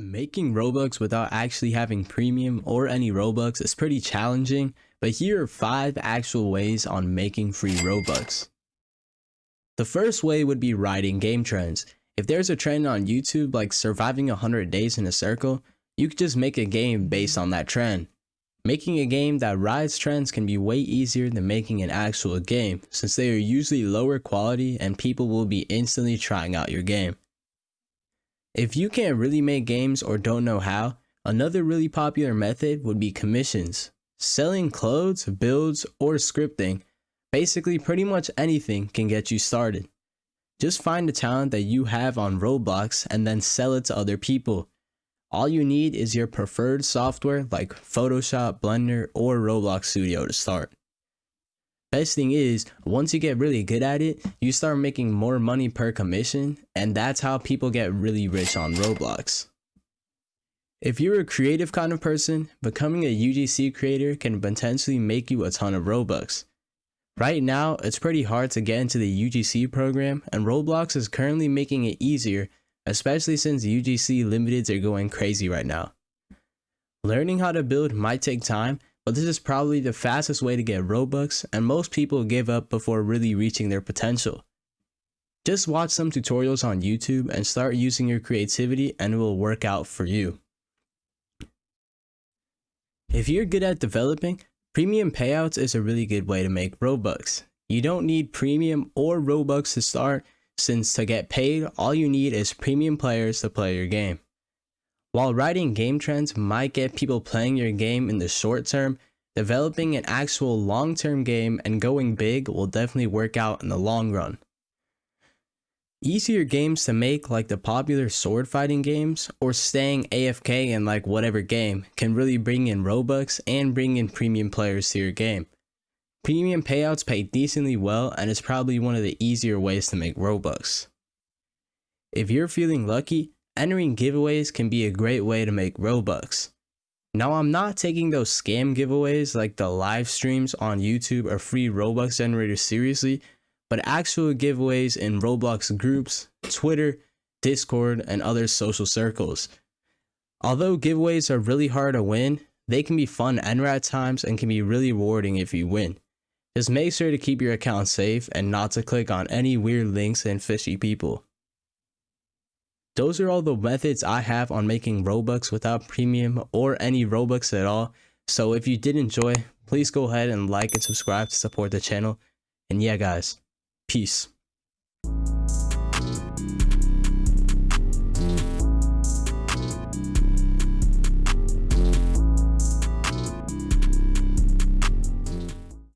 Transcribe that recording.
Making Robux without actually having premium or any Robux is pretty challenging, but here are 5 actual ways on making free Robux. The first way would be riding game trends. If there's a trend on YouTube like surviving 100 days in a circle, you could just make a game based on that trend. Making a game that rides trends can be way easier than making an actual game since they are usually lower quality and people will be instantly trying out your game. If you can't really make games or don't know how, another really popular method would be commissions. Selling clothes, builds, or scripting, basically pretty much anything can get you started. Just find the talent that you have on Roblox and then sell it to other people. All you need is your preferred software like Photoshop, Blender, or Roblox Studio to start. Best thing is, once you get really good at it, you start making more money per commission, and that's how people get really rich on Roblox. If you're a creative kind of person, becoming a UGC creator can potentially make you a ton of Robux. Right now, it's pretty hard to get into the UGC program, and Roblox is currently making it easier, especially since UGC limiteds are going crazy right now. Learning how to build might take time, but this is probably the fastest way to get Robux and most people give up before really reaching their potential. Just watch some tutorials on YouTube and start using your creativity and it will work out for you. If you're good at developing, premium payouts is a really good way to make Robux. You don't need premium or Robux to start since to get paid, all you need is premium players to play your game. While riding game trends might get people playing your game in the short term, developing an actual long-term game and going big will definitely work out in the long run. Easier games to make like the popular sword fighting games or staying AFK in like whatever game can really bring in Robux and bring in premium players to your game. Premium payouts pay decently well and it's probably one of the easier ways to make Robux. If you're feeling lucky, entering giveaways can be a great way to make Robux. Now I'm not taking those scam giveaways like the live streams on YouTube or free Robux generators seriously, but actual giveaways in Roblox groups, Twitter, Discord, and other social circles. Although giveaways are really hard to win, they can be fun and at times and can be really rewarding if you win. Just make sure to keep your account safe and not to click on any weird links and fishy people. Those are all the methods I have on making Robux without premium or any Robux at all. So if you did enjoy, please go ahead and like and subscribe to support the channel. And yeah guys, peace.